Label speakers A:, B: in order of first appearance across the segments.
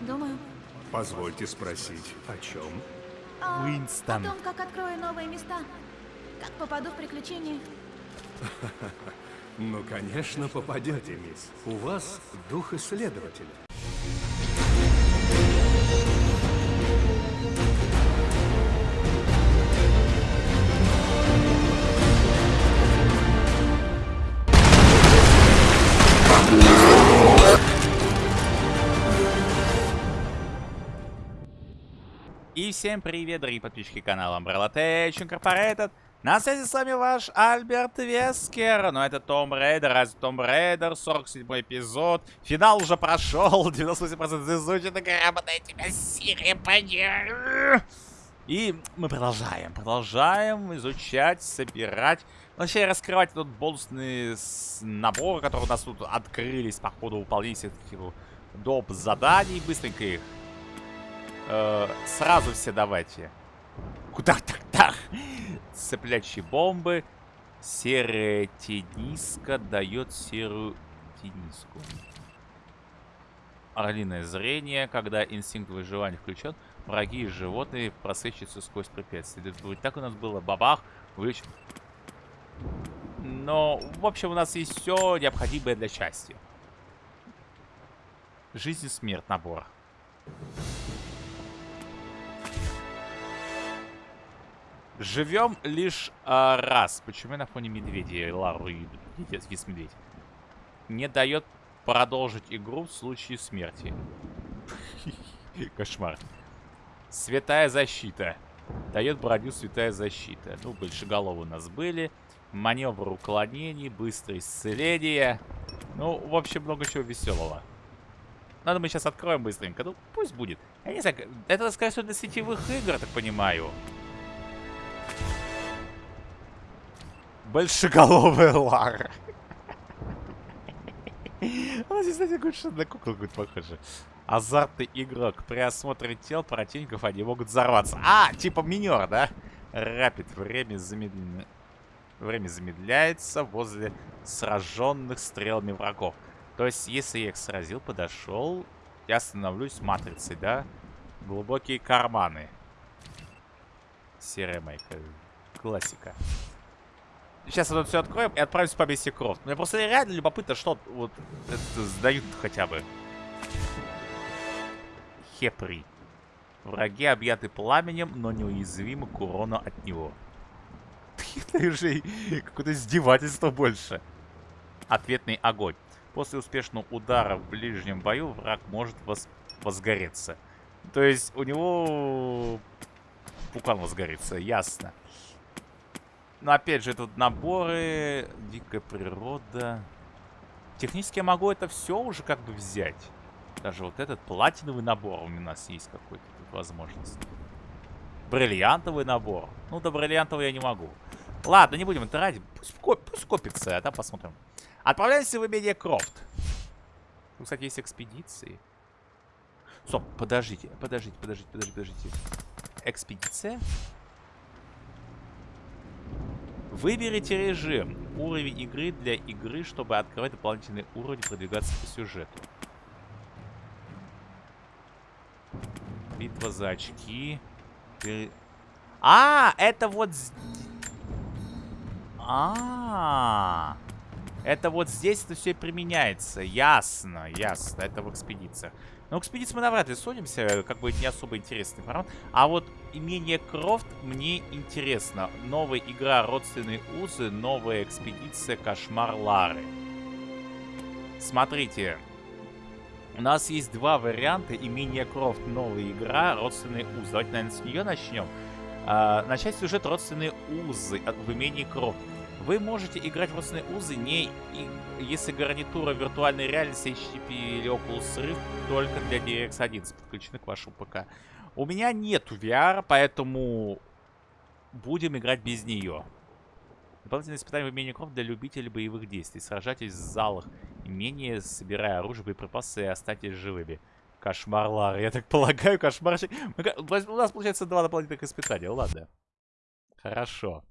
A: Думаю.
B: Позвольте спросить, о чем?
A: А,
C: Уинстон.
A: О том, как открою новые места. Как попаду в приключения.
B: Ну, конечно, попадете, мисс. У вас дух исследователя.
C: Всем привет, дорогие подписчики канала Umbrella Tech Incorporated. На связи с вами ваш Альберт Вескер. Но это Tomb Raider, Rise of the Tomb Raider, 47 эпизод. Финал уже прошел, 98% изучено, грамотная тебя серия пойдет. И мы продолжаем, продолжаем изучать, собирать, вообще раскрывать этот бонусный набор, который у нас тут открылись по ходу выполнения всех таких доп. заданий. Быстренько их Э, сразу все давайте. Куда так-так? Цеплячие бомбы. Серая тениска дает серую тениску. Орлиное зрение. Когда инстинкт выживания включен, враги и животные просвечиваются сквозь препятствия. Вот так у нас было. Бабах. Увеличен. Но, в общем, у нас есть все необходимое для счастья. Жизнь и смерть набор. Живем лишь а, раз. Почему я на фоне медведя? Лару вис медведь. Не дает продолжить игру в случае смерти. Кошмар. Святая защита. Дает броню святая защита. Ну, большеголовы у нас были. Маневр уклонений, быстрое исцеление. Ну, в общем, много чего веселого. Надо мы сейчас откроем быстренько. Ну, пусть будет. Я не знаю, это, скорее всего, для сетевых игр, так понимаю. Большеголовая Лара. Она здесь, кстати, больше на куклу будет похожа. Азартный игрок. При осмотре тел противников они могут взорваться. А, типа минер, да? Рапид. Время замедлено. Время замедляется возле сраженных стрелами врагов. То есть, если я их сразил, подошел, я становлюсь матрицей, да? Глубокие карманы. Серая майка. Классика. Сейчас это все откроем и отправимся по миссии Крофт. Мне просто реально любопытно, что вот это сдают хотя бы. Хепри. Враги объяты пламенем, но неуязвимы к урону от него. Это уже какое-то издевательство больше. Ответный огонь. После успешного удара в ближнем бою враг может воз... возгореться. То есть у него пукан возгорится, ясно. Но опять же, тут наборы, дикая природа. Технически я могу это все уже как бы взять. Даже вот этот платиновый набор у нас есть какой-то тут возможность. Бриллиантовый набор. Ну, до бриллиантового я не могу. Ладно, не будем тратить. Пусть, пусть копится, а там посмотрим. Отправляемся в имение Крофт. Тут, кстати, есть экспедиции. Стоп, подождите, подождите, подождите, подождите, подождите. Экспедиция? Выберите режим. Уровень игры для игры, чтобы открывать дополнительный уровень и продвигаться по сюжету. Битва за очки. А, это вот... -а. Это вот здесь это все применяется. Ясно, ясно. Это в экспедициях. Но в экспедиции мы навряд ли судимся. Как бы не особо интересный формат. А вот имение Крофт мне интересно. Новая игра Родственные узы. Новая экспедиция Кошмар Лары. Смотрите. У нас есть два варианта. Имение Крофт. Новая игра. Родственные узы. Давайте, наверное, с нее начнем. А, начать сюжет Родственные узы в имении Крофт. Вы можете играть в родственные узы, не и, если гарнитура виртуальной реальности HTTP или Oculus Rift только для DirectX 11 подключены к вашему ПК. У меня нету VR, поэтому будем играть без нее. Дополнительное испытание в имении Крофт для любителей боевых действий. Сражайтесь в залах имения, собирая оружие, боеприпасы и останьтесь живыми. Кошмар Лар. Я так полагаю, кошмарчик. У нас получается два дополнительных испытания. Ладно. Хорошо.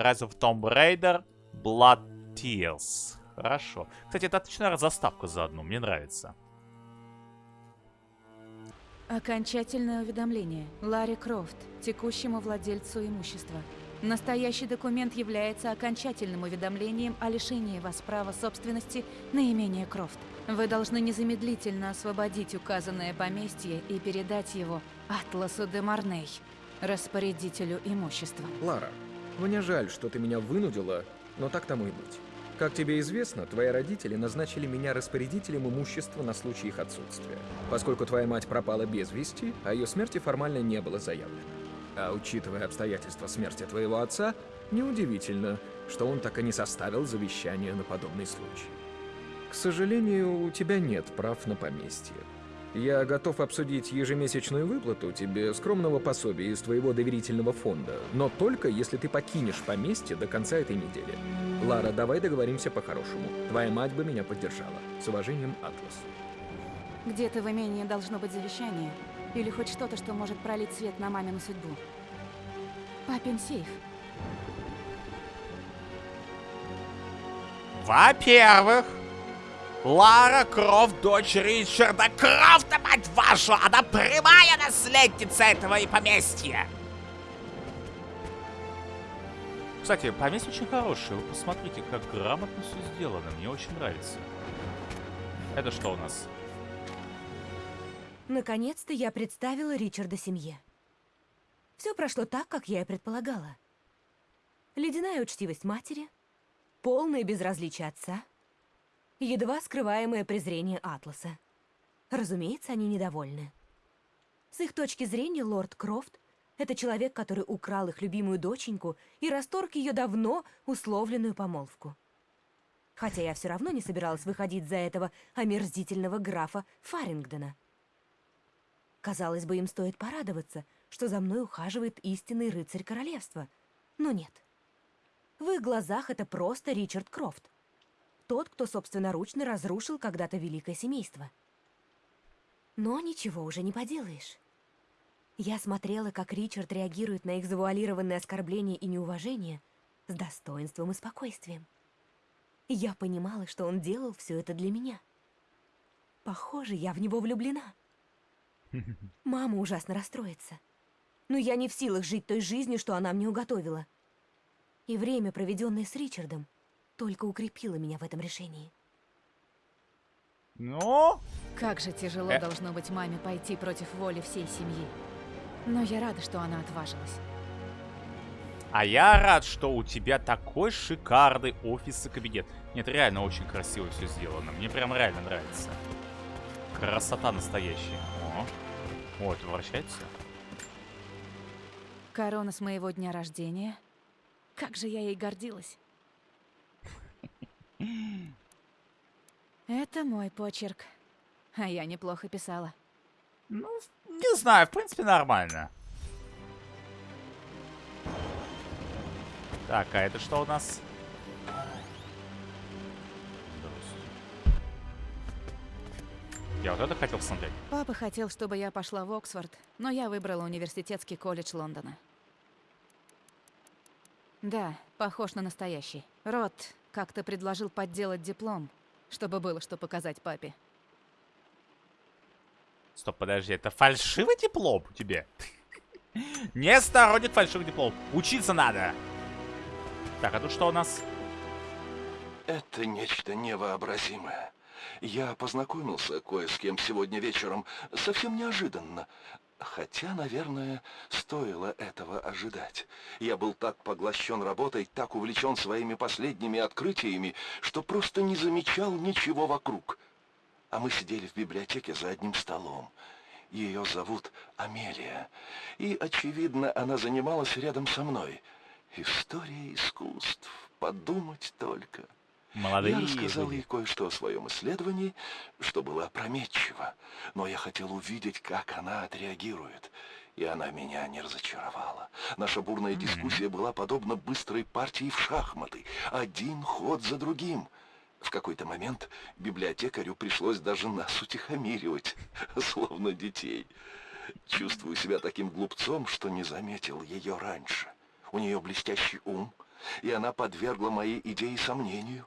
C: Rise of Tomb Raider, Blood Tears. Хорошо. Кстати, это отличная заставка заодно, мне нравится.
A: Окончательное уведомление. Ларри Крофт, текущему владельцу имущества. Настоящий документ является окончательным уведомлением о лишении вас права собственности на имение Крофт. Вы должны незамедлительно освободить указанное поместье и передать его Атласу де Марней, распорядителю имущества.
D: Лара, мне жаль, что ты меня вынудила, но так тому и быть. Как тебе известно, твои родители назначили меня распорядителем имущества на случай их отсутствия, поскольку твоя мать пропала без вести, а ее смерти формально не было заявлено. А учитывая обстоятельства смерти твоего отца, неудивительно, что он так и не составил завещание на подобный случай. К сожалению, у тебя нет прав на поместье. Я готов обсудить ежемесячную выплату тебе скромного пособия из твоего доверительного фонда, но только если ты покинешь поместье до конца этой недели. Лара, давай договоримся по-хорошему. Твоя мать бы меня поддержала. С уважением, Атлас.
A: Где-то в имении должно быть завещание. Или хоть что-то, что может пролить свет на мамину судьбу. Папин сейф.
C: Во-первых, Лара Крофт, дочь Ричарда Крофта, мать вашу! Она прямая наследница этого и поместья! Кстати, поместье очень хорошее. Вы посмотрите, как грамотно все сделано. Мне очень нравится. Это что у нас?
E: Наконец-то я представила Ричарда семье. Все прошло так, как я и предполагала. Ледяная учтивость матери, полное безразличие отца, едва скрываемое презрение Атласа. Разумеется, они недовольны. С их точки зрения, лорд Крофт — это человек, который украл их любимую доченьку и расторг ее давно условленную помолвку. Хотя я все равно не собиралась выходить за этого омерзительного графа Фарингдона. Казалось бы, им стоит порадоваться, что за мной ухаживает истинный рыцарь королевства. Но нет. В их глазах это просто Ричард Крофт. Тот, кто собственноручно разрушил когда-то великое семейство. Но ничего уже не поделаешь. Я смотрела, как Ричард реагирует на их завуалированные оскорбления и неуважение с достоинством и спокойствием. Я понимала, что он делал все это для меня. Похоже, я в него влюблена. Мама ужасно расстроится. Но я не в силах жить той жизнью, что она мне уготовила. И время, проведенное с Ричардом, только укрепило меня в этом решении.
C: Ну?
A: Как же тяжело
C: Э.
A: должно быть маме пойти против воли всей семьи. Но я рада, что она отважилась.
C: А я рад, что у тебя такой шикарный офис и кабинет. Нет, реально очень красиво все сделано. Мне прям реально нравится. Красота настоящая. О, О это вращается?
A: Корона с моего дня рождения. Как же я ей гордилась. Это мой почерк. А я неплохо писала.
C: Ну, не знаю, в принципе, нормально. Так, а это что у нас? Я вот это хотел посмотреть.
A: Папа хотел, чтобы я пошла в Оксфорд, но я выбрала университетский колледж Лондона. Да, похож на настоящий. Рот как-то предложил подделать диплом, чтобы было что показать папе.
C: Стоп, подожди, это фальшивый диплом у тебя? Не сторонник фальшивых диплом. Учиться надо. Так, а тут что у нас?
F: Это нечто невообразимое. Я познакомился кое с кем сегодня вечером, совсем неожиданно. Хотя, наверное, стоило этого ожидать. Я был так поглощен работой, так увлечен своими последними открытиями, что просто не замечал ничего вокруг. А мы сидели в библиотеке за одним столом. Ее зовут Амелия. И, очевидно, она занималась рядом со мной. История искусств. Подумать только.
C: Молодые
F: Я рассказал
C: люди.
F: ей кое-что о своем исследовании, что было опрометчиво, но я хотел увидеть, как она отреагирует. И она меня не разочаровала. Наша бурная дискуссия была подобна быстрой партии в шахматы. Один ход за другим. В какой-то момент библиотекарю пришлось даже нас утихомиривать, словно детей. Чувствую себя таким глупцом, что не заметил ее раньше. У нее блестящий ум, и она подвергла моей идее сомнению.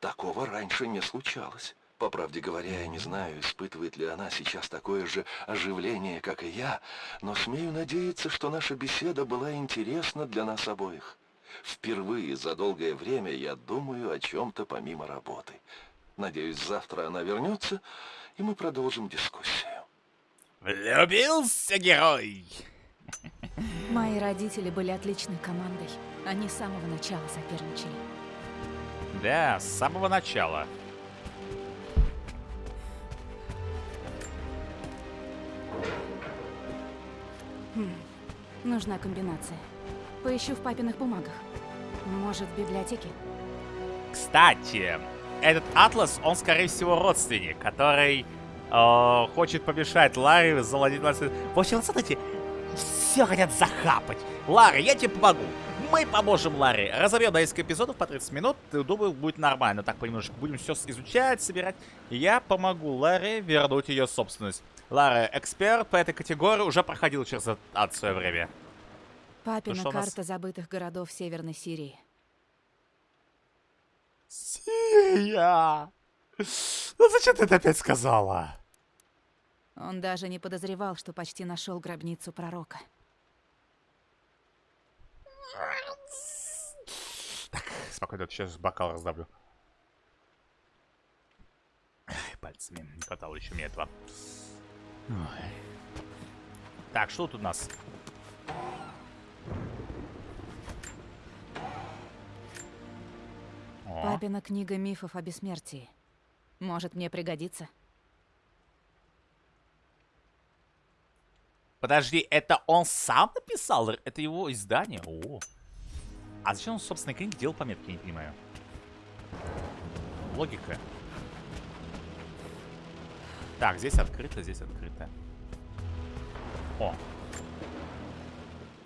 F: Такого раньше не случалось. По правде говоря, я не знаю, испытывает ли она сейчас такое же оживление, как и я, но смею надеяться, что наша беседа была интересна для нас обоих. Впервые за долгое время я думаю о чем-то помимо работы. Надеюсь, завтра она вернется, и мы продолжим дискуссию.
C: Влюбился герой!
A: Мои родители были отличной командой. Они с самого начала соперничали.
C: Да, с самого начала.
A: Нужна комбинация. Поищу в папиных бумагах. Может, в библиотеке?
C: Кстати, этот Атлас, он, скорее всего, родственник, который э, хочет помешать Ларе заладить 20... В общем, смотрите, все хотят захапать. Лара, я тебе помогу. Мы поможем Ларе. Разобьем несколько эпизодов по 30 минут. Думаю, будет нормально. Так понемножку будем все изучать, собирать. Я помогу Ларе вернуть ее собственность. Лара, эксперт по этой категории, уже проходил через ад в свое время.
A: Папина
C: что у нас?
A: карта забытых городов Северной Сирии.
C: Сирия! Ну зачем ты это опять сказала?
A: Он даже не подозревал, что почти нашел гробницу пророка.
C: Спокойно, сейчас бокал раздавлю. Пальцами не хватало еще мне этого. Ой. Так, что тут у нас? О,
A: Папина книга мифов о бессмертии. Может, мне пригодится?
C: подожди, это он сам написал? Это его издание? О. А зачем он, собственно, книги делал пометки, я не понимаю. Логика. Так, здесь открыто, здесь открыто. О,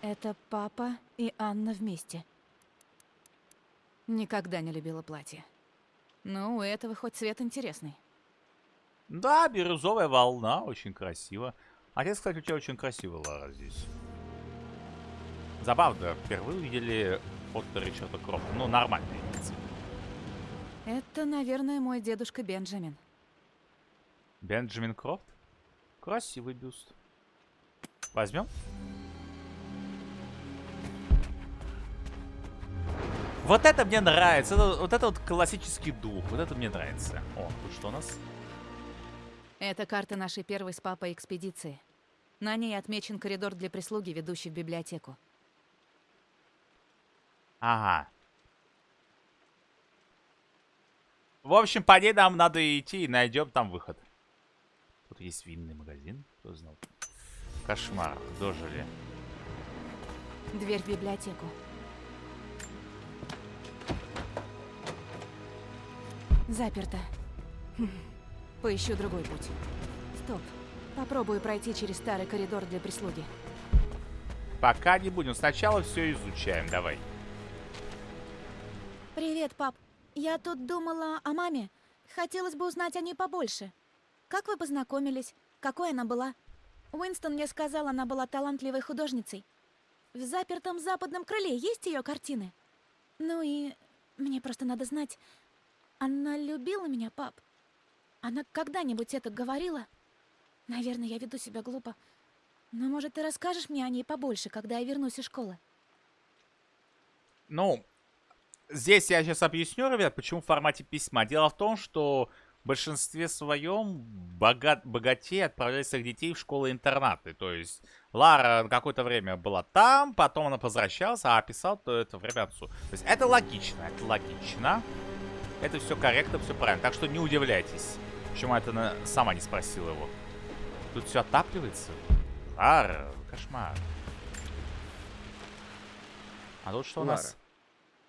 A: Это папа и Анна вместе. Никогда не любила платье. Ну, у этого хоть цвет интересный.
C: Да, бирюзовая волна, очень красиво. Отец, кстати, у тебя очень красиво, Лара, здесь. Забавно, впервые увидели от Ричарда Крофта. Ну, нормальные лица.
A: Это, наверное, мой дедушка Бенджамин.
C: Бенджамин Крофт? Красивый бюст. Возьмем? Вот это мне нравится. Это- вот это вот классический дух. Вот это мне нравится. О, тут что у нас?
A: Это карта нашей первой с папой экспедиции. На ней отмечен коридор для прислуги, ведущий в библиотеку.
C: Ага. В общем, по ней нам надо идти и найдем там выход. Тут есть винный магазин. Кто знал? Кошмар. Дожили.
A: Дверь в библиотеку. Заперто. Поищу другой путь. Стоп. Попробую пройти через старый коридор для прислуги.
C: Пока не будем. Сначала все изучаем. Давай.
G: Привет, пап. Я тут думала о маме. Хотелось бы узнать о ней побольше. Как вы познакомились? Какой она была? Уинстон мне сказал, она была талантливой художницей. В запертом западном крыле есть ее картины? Ну и мне просто надо знать, она любила меня, пап? Она когда-нибудь это говорила? Наверное, я веду себя глупо. Но, может, ты расскажешь мне о ней побольше, когда я вернусь из школы?
C: Ну, здесь я сейчас объясню, ребят, почему в формате письма. Дело в том, что большинстве своем богат, богатей отправляли своих детей в школы-интернаты. То есть Лара какое-то время была там, потом она возвращалась, а писал то это время отцу. То есть это логично, это логично. Это все корректно, все правильно. Так что не удивляйтесь, почему это она сама не спросила его. Тут все отапливается. Лара, кошмар. А тут что у
D: Лара,
C: нас?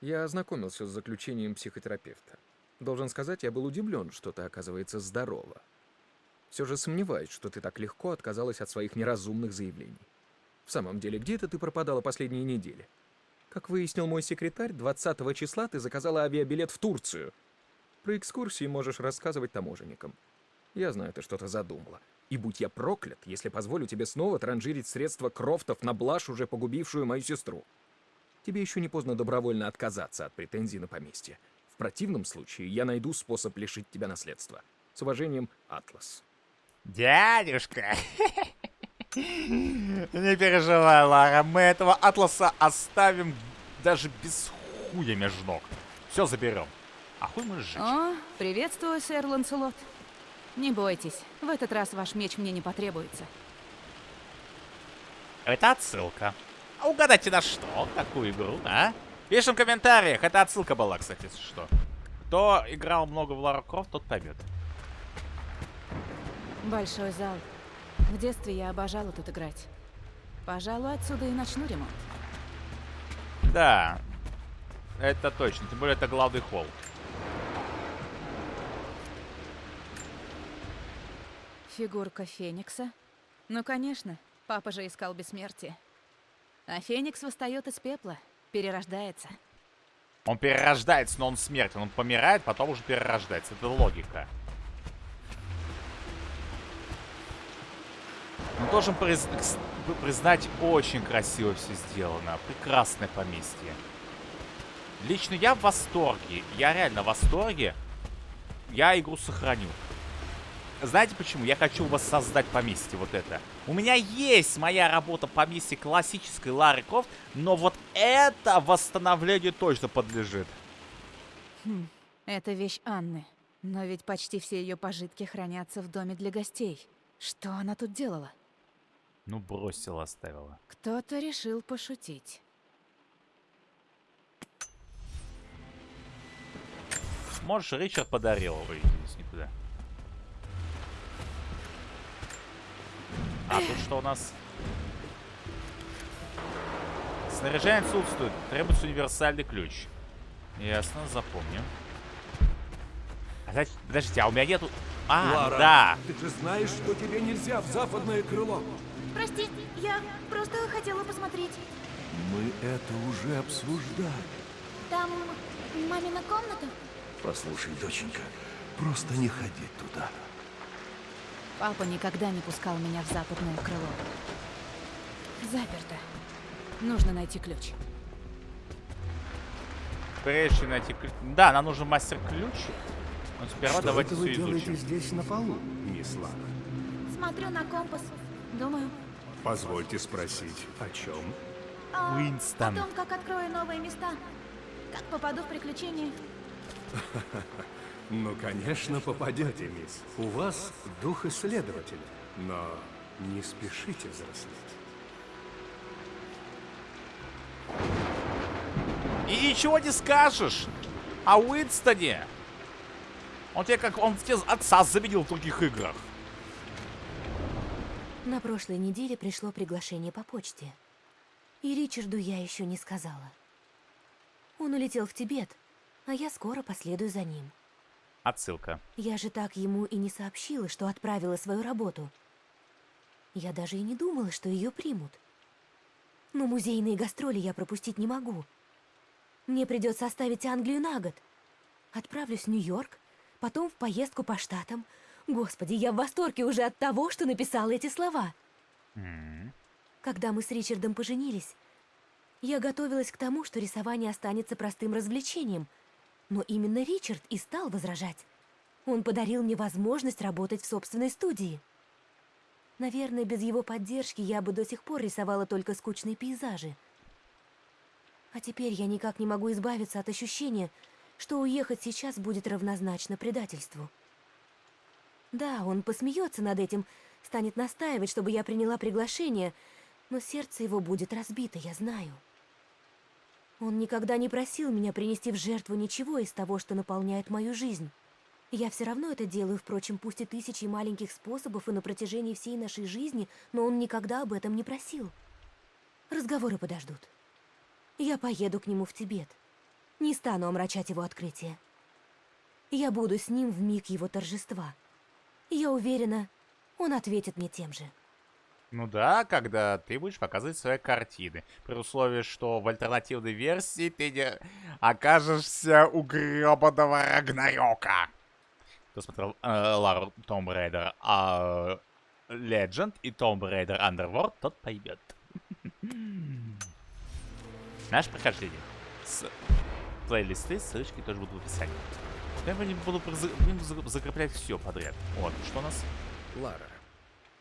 D: я ознакомился с заключением психотерапевта. Должен сказать, я был удивлен, что ты, оказывается, здорова. Все же сомневаюсь, что ты так легко отказалась от своих неразумных заявлений. В самом деле, где это ты пропадала последние недели? Как выяснил мой секретарь, 20 числа ты заказала авиабилет в Турцию. Про экскурсии можешь рассказывать таможенникам. Я знаю, ты что-то задумала. И будь я проклят, если позволю тебе снова транжирить средства Крофтов на блажь, уже погубившую мою сестру. Тебе еще не поздно добровольно отказаться от претензий на поместье. В противном случае я найду способ лишить тебя наследства. С уважением, Атлас.
C: Дядюшка! Не переживай, Лара, мы этого Атласа оставим даже без хуя между ног. Все заберем. А хуй мы сжечь.
A: О, приветствую, сэр Ланселот. Не бойтесь, в этот раз ваш меч мне не потребуется.
C: Это отсылка. А угадайте на что? Какую игру, а? Пишем в комментариях. Это отсылка была, кстати, если что. Кто играл много в Лара Крофт, тот поймет.
A: Большой зал. В детстве я обожала тут играть. Пожалуй, отсюда и начну ремонт.
C: Да, это точно. Тем более это главный холл.
A: Фигурка Феникса? Ну, конечно. Папа же искал бессмертие. А Феникс восстает из пепла, перерождается.
C: Он перерождается, но он смертен. Он помирает, потом уже перерождается. Это логика. Но должен приз... признать, очень красиво все сделано. Прекрасное поместье. Лично я в восторге. Я реально в восторге. Я игру сохраню. Знаете почему? Я хочу воссоздать поместье вот это. У меня есть моя работа поместье классической Лары Крофт, но вот это восстановлению точно подлежит.
A: Хм, это вещь Анны. Но ведь почти все ее пожитки хранятся в доме для гостей. Что она тут делала?
C: Ну, бросила, оставила.
A: Кто-то решил пошутить.
C: Можешь, Ричард подарил его, никуда. А тут что у нас? Снаряжение отсутствует. Требуется универсальный ключ. Ясно, запомню. А, подождите, а у меня нету... А,
B: Лара,
C: да.
B: ты же знаешь, что тебе нельзя в западное крыло.
G: Прости, я просто хотела посмотреть.
B: Мы это уже обсуждали.
G: Там мамина комната?
F: Послушай, доченька, просто не ходи туда.
A: Папа никогда не пускал меня в западное крыло. Заперто. Нужно найти ключ.
C: Прежде чем найти ключ... Да, нам нужен мастер-ключ. Но сперва
B: что
C: давайте
B: это вы
C: все
B: делаете
C: изучим.
B: здесь на полу, мисс Лара?
G: Смотрю на компас. Думаю,
B: Позвольте спросить, о чем?
G: а
C: Уинстон.
G: о том, как открою новые места. Как попаду в приключения.
B: Ну, конечно, попадете, мисс. У вас дух исследователя, но не спешите взрослеть.
C: И ничего не скажешь о Уинстоне. Он тебе как... Он тебе отца заменил в других играх.
E: На прошлой неделе пришло приглашение по почте. И Ричарду я еще не сказала. Он улетел в Тибет, а я скоро последую за ним.
C: Отсылка.
E: Я же так ему и не сообщила, что отправила свою работу. Я даже и не думала, что ее примут. Но музейные гастроли я пропустить не могу. Мне придется оставить Англию на год. Отправлюсь в Нью-Йорк, потом в поездку по штатам. Господи, я в восторге уже от того, что написала эти слова.
C: М.
E: Когда мы с Ричардом поженились, я готовилась к тому, что рисование останется простым развлечением. Но именно Ричард и стал возражать. Он подарил мне возможность работать в собственной студии. Наверное, без его поддержки я бы до сих пор рисовала только скучные пейзажи. А теперь я никак не могу избавиться от ощущения, что уехать сейчас будет равнозначно предательству. Да, он посмеется над этим, станет настаивать, чтобы я приняла приглашение, но сердце его будет разбито, я знаю. Он никогда не просил меня принести в жертву ничего из того, что наполняет мою жизнь. Я все равно это делаю, впрочем, пусть и тысячи маленьких способов и на протяжении всей нашей жизни, но он никогда об этом не просил. Разговоры подождут. Я поеду к нему в Тибет. Не стану омрачать его открытие. Я буду с ним в миг его торжества. Я уверена, он ответит мне тем же.
C: Ну да, когда ты будешь показывать свои картины. При условии, что в альтернативной версии ты не окажешься у гребаного Рагнарёка. Кто смотрел э, Лару Raider а, Legend и Tomb Raider Underworld, тот поймет. Наше прохождение. С твои листы, ссылочки тоже будут в описании. Я буду закреплять все подряд. Вот, что у нас?
D: Лара,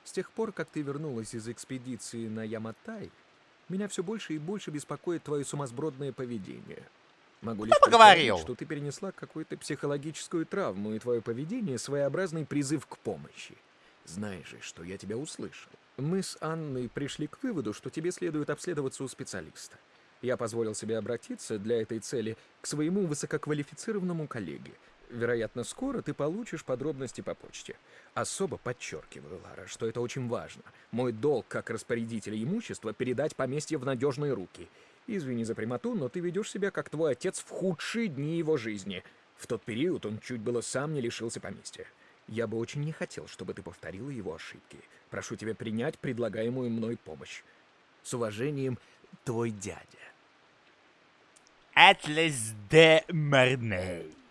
D: с тех пор, как ты вернулась из экспедиции на Яматай, меня все больше и больше беспокоит твое сумасбродное поведение. Могу лишь
C: поговорил?
D: что ты перенесла какую-то психологическую травму, и твое поведение — своеобразный призыв к помощи. Знаешь же, что я тебя услышал. Мы с Анной пришли к выводу, что тебе следует обследоваться у специалиста. Я позволил себе обратиться для этой цели к своему высококвалифицированному коллеге. Вероятно, скоро ты получишь подробности по почте. Особо подчеркиваю, Лара, что это очень важно. Мой долг как распорядителя имущества передать поместье в надежные руки. Извини за прямоту, но ты ведешь себя как твой отец в худшие дни его жизни. В тот период он чуть было сам не лишился поместья. Я бы очень не хотел, чтобы ты повторила его ошибки. Прошу тебя принять предлагаемую мной помощь. С уважением, твой дядя.
C: Атлас де Марней.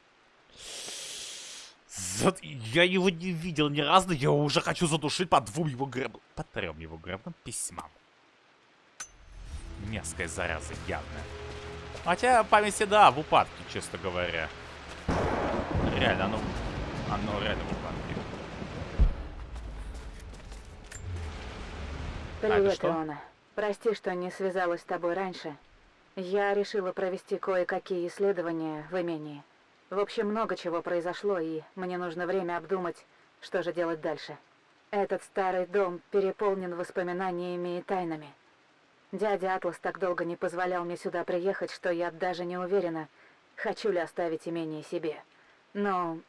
C: За... Я его не видел ни разу, я уже хочу задушить по двум его греб... по трем его гребным письмам. Мерзкая зараза, явная. Хотя памяти, да, в упадке, честно говоря. Реально, оно, оно реально в упадке.
A: Привет, Иона. Прости, что не связалась с тобой раньше. Я решила провести кое-какие исследования в имении. В общем, много чего произошло, и мне нужно время обдумать, что же делать дальше. Этот старый дом переполнен воспоминаниями и тайнами. Дядя Атлас так долго не позволял мне сюда приехать, что я даже не уверена, хочу ли оставить имение себе. Но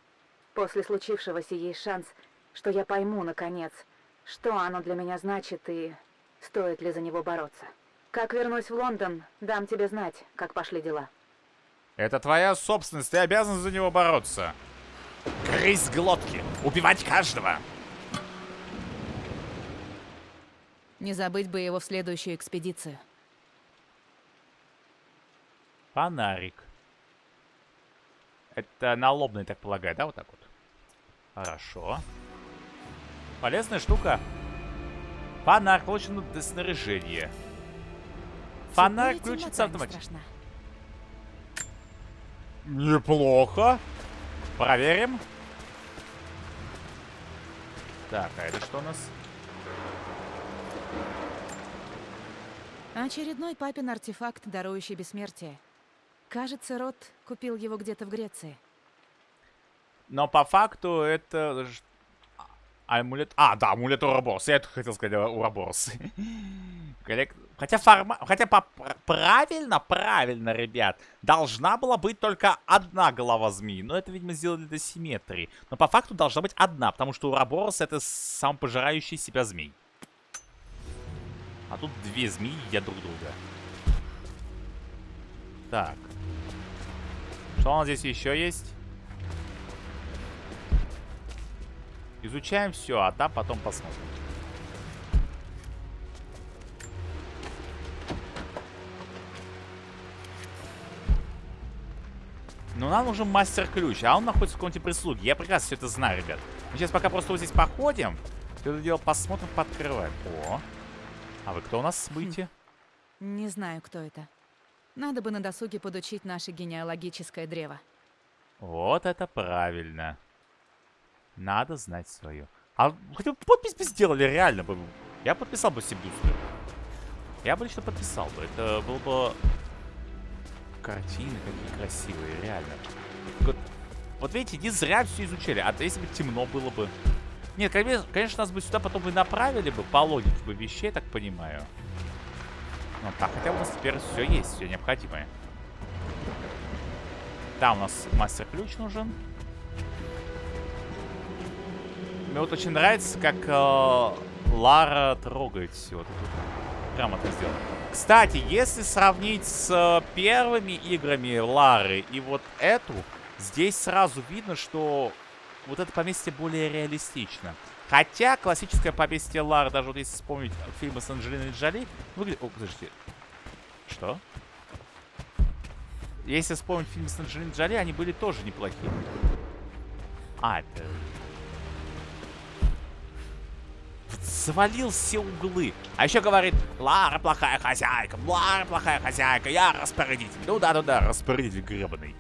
A: после случившегося есть шанс, что я пойму, наконец, что оно для меня значит и стоит ли за него бороться. Как вернусь в Лондон, дам тебе знать, как пошли дела.
C: Это твоя собственность, ты обязан за него бороться. Грызть глотки, убивать каждого.
A: Не забыть бы его в следующую экспедицию.
C: Фонарик. Это налобный, так полагаю, да, вот так вот? Хорошо. Полезная штука. Фонарь получено для снаряжения. Фонарь включится автоматически. Неплохо. Проверим. Так, а это что у нас?
A: Очередной папин артефакт, дарующий бессмертие. Кажется, Рот купил его где-то в Греции.
C: Но по факту это... Амулет... А, да, амулет Ураборс. Я это хотел сказать Ураборс. Хотя форма... Хотя по... правильно, правильно, ребят. Должна была быть только одна голова змеи. Но это, видимо, сделали для симметрии. Но по факту должна быть одна, потому что Ураборс это сам пожирающий себя змей. А тут две змеи едят друг друга. Так. Что у нас здесь еще есть? Изучаем все, а там потом посмотрим. Но нам нужен мастер-ключ, а он находится в комнате прислуги. Я прекрасно все это знаю, ребят. Мы сейчас пока просто вот здесь походим. Все это дело посмотрим, подкрываем. О, а вы кто у нас будете?
A: Хм. Не знаю, кто это. Надо бы на досуге подучить наше генеалогическое древо.
C: Вот это правильно. Надо знать свое. А хотя бы подпись бы сделали, реально бы. Я подписал бы себе бюсты. Я бы лично подписал бы. Это было бы... Картины какие красивые, реально. Вот, вот видите, не зря все изучали. А то если бы темно было бы... Нет, конечно, нас бы сюда потом бы направили бы по логике бы вещей, так понимаю. Ну так, хотя у нас теперь все есть, все необходимое. Да, у нас мастер-ключ нужен. Мне вот очень нравится, как э, Лара трогает все. Вот это грамотно сделано. Кстати, если сравнить с э, первыми играми Лары и вот эту, здесь сразу видно, что вот это поместье более реалистично. Хотя классическое поместье Лары, даже вот если вспомнить фильмы с Анджелиной Джоли, выглядит... О, подождите. Что? Если вспомнить фильмы с Анджелиной Джоли, они были тоже неплохие. А, это... завалил все углы. А еще говорит, Лара плохая хозяйка, Лара плохая хозяйка, я распорядитель. Ну да, ну да, распорядитель гребаный.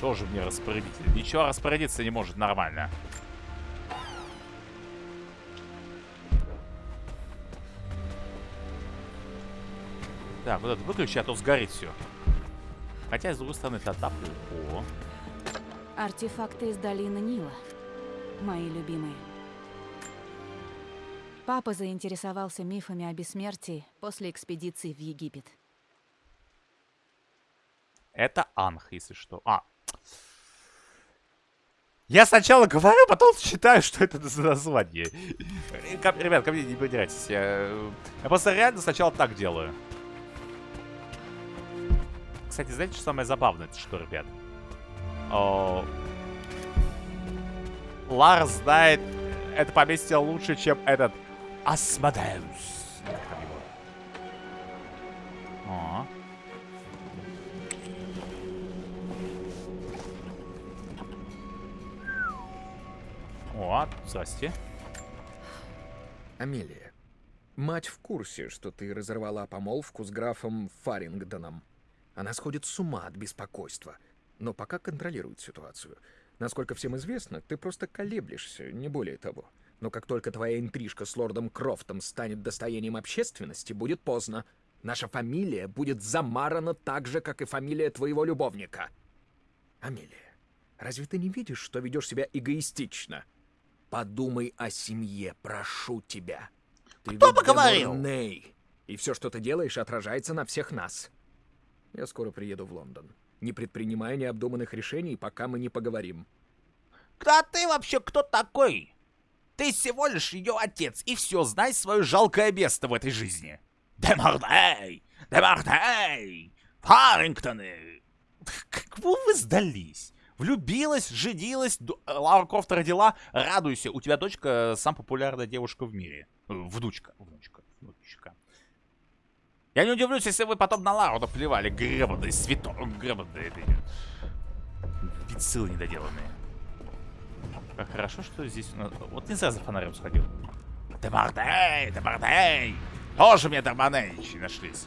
C: Тоже мне распорядитель. Ничего распорядиться не может нормально. Так, вот это выключи, а то сгорит все. Хотя, с другой стороны, это отоплю. О,
A: Артефакты из долины Нила. Мои любимые. Папа заинтересовался мифами о бессмертии после экспедиции в Египет.
C: это Анх, если что. А. Я сначала говорю, потом считаю, что это за название. Ребят, ко мне не придирайтесь. Я, я просто реально сначала так делаю. Кстати, знаете, что самое забавное? Это что, ребят? О, Лар знает это поместье лучше, чем этот Асмодеус. О, здрасте.
D: Амелия, мать в курсе, что ты разорвала помолвку с графом Фарингдоном. Она сходит с ума от беспокойства, но пока контролирует ситуацию. Насколько всем известно, ты просто колеблешься, не более того. Но как только твоя интрижка с лордом Крофтом станет достоянием общественности, будет поздно. Наша фамилия будет замарана так же, как и фамилия твоего любовника. Амелия, разве ты не видишь, что ведешь себя эгоистично? Подумай о семье, прошу тебя. Ты
C: Кто бы говорил?
D: Демурней, И все, что ты делаешь, отражается на всех нас. Я скоро приеду в Лондон. Не предпринимая необдуманных решений, пока мы не поговорим.
C: Да ты вообще кто такой? Ты всего лишь ее отец, и все, знай свое жалкое место в этой жизни. Демардей! Демардей! Фарингтоны! Кому вы сдались? Влюбилась, женилась, э, Лара Крофт родила, радуйся, у тебя дочка самая популярная девушка в мире. Э, внучка, внучка. Я не удивлюсь, если вы потом на Лару наплевали, гребаные свято... гребаные эти... Пиццилы недоделанные. Как хорошо, что здесь у нас... Вот не за фонарем сходил. Демардей, Демардей! Тоже мне Демардейчи нашлись.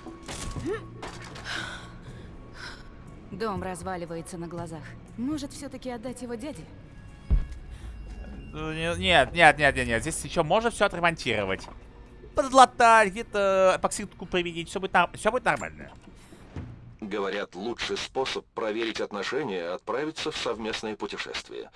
A: Дом разваливается на глазах. Может, все-таки отдать его дяде?
C: Ну, не- Нет, нет, нет, нет, нет. Здесь еще можно все отремонтировать. Подлатать, где-то эпоксидку применить. Все будет, все будет нормально.
F: Говорят, лучший способ проверить отношения — отправиться в совместное путешествие.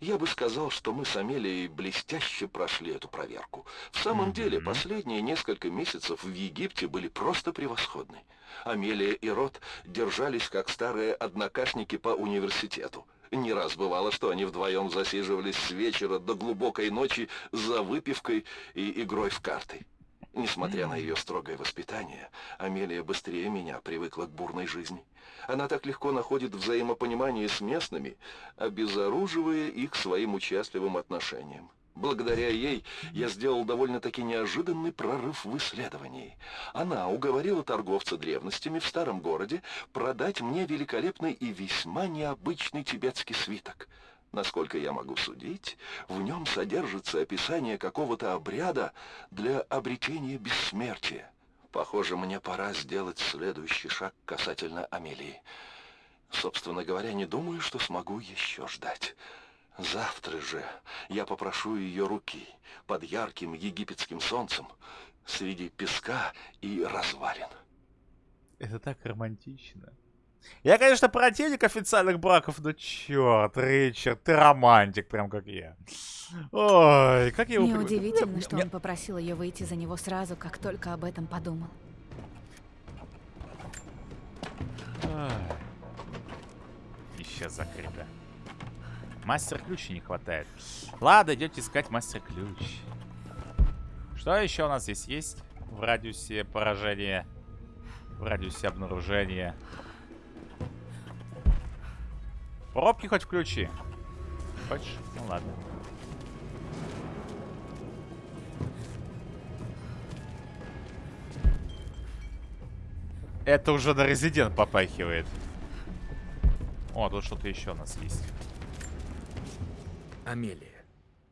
F: Я бы сказал, что мы с Амелией блестяще прошли эту проверку. В самом деле, последние несколько месяцев в Египте были просто превосходны. Амелия и Рот держались как старые однокашники по университету. Не раз бывало, что они вдвоем засиживались с вечера до глубокой ночи за выпивкой и игрой в карты. Несмотря на ее строгое воспитание, Амелия быстрее меня привыкла к бурной жизни. Она так легко находит взаимопонимание с местными, обезоруживая их своим участливым отношением. Благодаря ей я сделал довольно-таки неожиданный прорыв в исследовании. Она уговорила торговца древностями в старом городе продать мне великолепный и весьма необычный тибетский свиток. Насколько я могу судить, в нем содержится описание какого-то обряда для обретения бессмертия. Похоже, мне пора сделать следующий шаг касательно Амелии. Собственно говоря, не думаю, что смогу еще ждать. Завтра же я попрошу ее руки под ярким египетским солнцем среди песка и развалин.
C: Это так романтично. Я, конечно, противник официальных браков, но черт, Ричард, ты романтик, прям как я. Ой, как я его...
A: Неудивительно, что он попросил ее выйти за него сразу, как только об этом подумал.
C: Еще закрыто. Мастер-ключа не хватает. Ладно, идете искать мастер-ключ. Что еще у нас здесь есть? В радиусе поражения. В радиусе обнаружения. Пробки хоть включи. Хочешь? Ну ладно. Это уже на резидент попахивает. О, тут что-то еще у нас есть.
D: Амелия,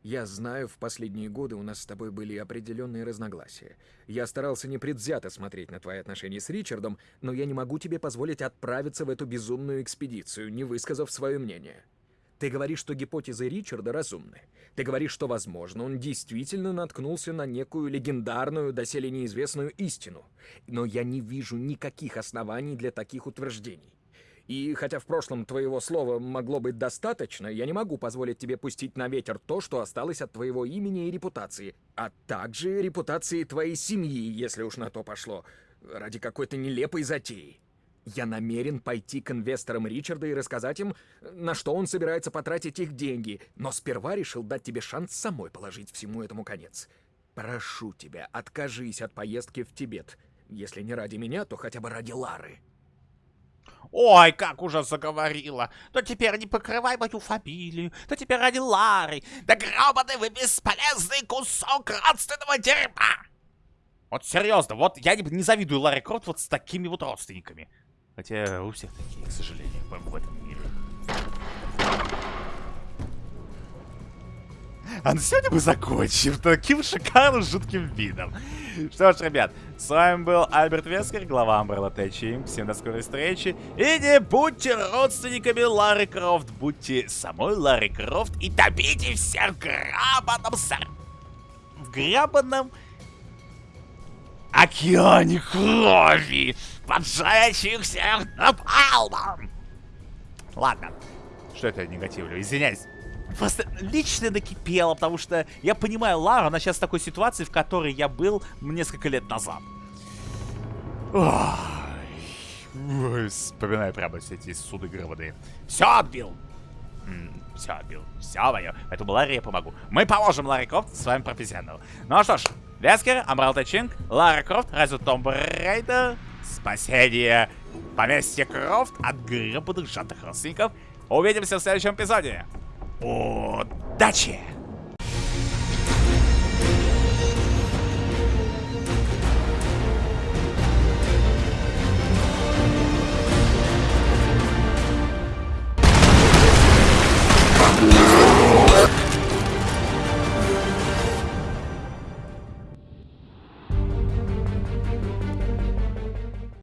D: Я знаю, в последние годы у нас с тобой были определенные разногласия. Я старался непредвзято смотреть на твои отношения с Ричардом, но я не могу тебе позволить отправиться в эту безумную экспедицию, не высказав свое мнение. Ты говоришь, что гипотезы Ричарда разумны. Ты говоришь, что, возможно, он действительно наткнулся на некую легендарную, доселе неизвестную истину. Но я не вижу никаких оснований для таких утверждений. И хотя в прошлом твоего слова могло быть достаточно, я не могу позволить тебе пустить на ветер то, что осталось от твоего имени и репутации, а также репутации твоей семьи, если уж на то пошло, ради какой-то нелепой затеи. Я намерен пойти к инвесторам Ричарда и рассказать им, на что он собирается потратить их деньги, но сперва решил дать тебе шанс самой положить всему этому конец. Прошу тебя, откажись от поездки в Тибет. Если не ради меня, то хотя бы ради Лары.
C: Ой, как уже заговорила. То теперь не покрывай мою фамилию, то теперь ради Лары. Да гробаный вы бесполезный кусок родственного дерьма. Вот серьезно, вот я не, не завидую Ларе Крофт вот с такими вот родственниками. Хотя у всех такие, к сожалению, в этом А на сегодня мы закончим таким шикарным жутким видом. Что ж, ребят, с вами был Альберт Вескер, глава Umbrella Tech Всем до скорой встречи. И не будьте родственниками Ларри Крофт, будьте самой Ларри Крофт и топите всех в грабаном сар... В грабаном... Океане крови, поджающих напалмом. Ладно, что это негативлю, извиняюсь. Просто лично накипело, потому что я понимаю Лару, она сейчас в такой ситуации, в которой я был несколько лет назад. Ой, вспоминаю прямо все эти суды гробаные. Все отбил! все отбил. Все мое. Поэтому Ларе я помогу. Мы поможем Ларе Крофт, с вами профессионал. Ну что ж, Вескер, Umbrella Tech Inc, Лара Крофт, Rise of the Tomb Raider, спасение поместья Крофт от гребаных жадных родственников. Увидимся в следующем эпизоде. Удачи!